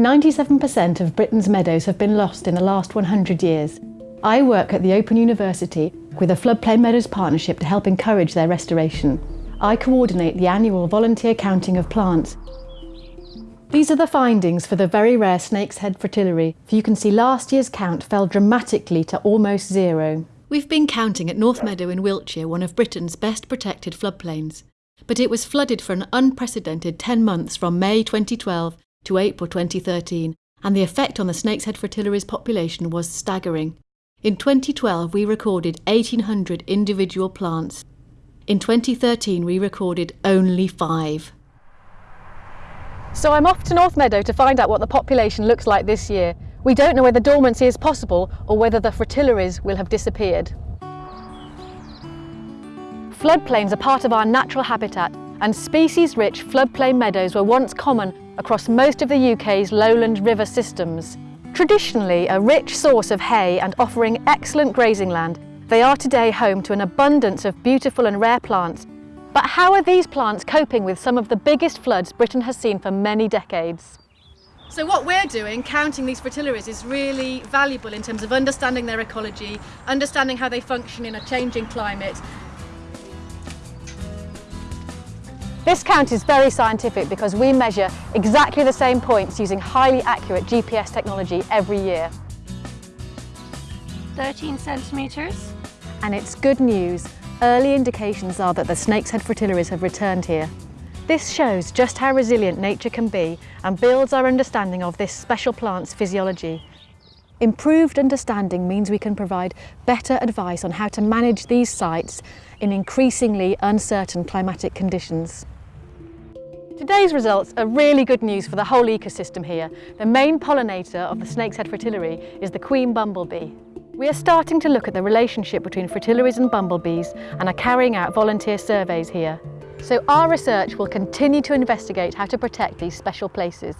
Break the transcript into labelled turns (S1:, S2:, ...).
S1: 97% of Britain's meadows have been lost in the last 100 years. I work at the Open University with a Floodplain Meadows partnership to help encourage their restoration. I coordinate the annual volunteer counting of plants. These are the findings for the very rare Snake's Head fritillary. You can see last year's count fell dramatically to almost zero.
S2: We've been counting at North Meadow in Wiltshire, one of Britain's best protected floodplains. But it was flooded for an unprecedented 10 months from May 2012 to April 2013, and the effect on the Snake's Head fritillary's population was staggering. In 2012, we recorded 1,800 individual plants. In 2013, we recorded only five.
S1: So I'm off to North Meadow to find out what the population looks like this year. We don't know whether dormancy is possible or whether the fritillaries will have disappeared. Floodplains are part of our natural habitat and species-rich floodplain meadows were once common across most of the UK's lowland river systems. Traditionally a rich source of hay and offering excellent grazing land, they are today home to an abundance of beautiful and rare plants. But how are these plants coping with some of the biggest floods Britain has seen for many decades?
S2: So what we're doing, counting these fritillaries, is really valuable in terms of understanding their ecology, understanding how they function in a changing climate.
S1: This count is very scientific because we measure exactly the same points using highly accurate GPS technology every year.
S3: 13 centimetres.
S1: And it's good news. Early indications are that the snake's head fritillaries have returned here. This shows just how resilient nature can be and builds our understanding of this special plant's physiology. Improved understanding means we can provide better advice on how to manage these sites in increasingly uncertain climatic conditions. Today's results are really good news for the whole ecosystem here. The main pollinator of the snake's head fritillary is the queen bumblebee. We are starting to look at the relationship between fritillaries and bumblebees and are carrying out volunteer surveys here. So our research will continue to investigate how to protect these special places.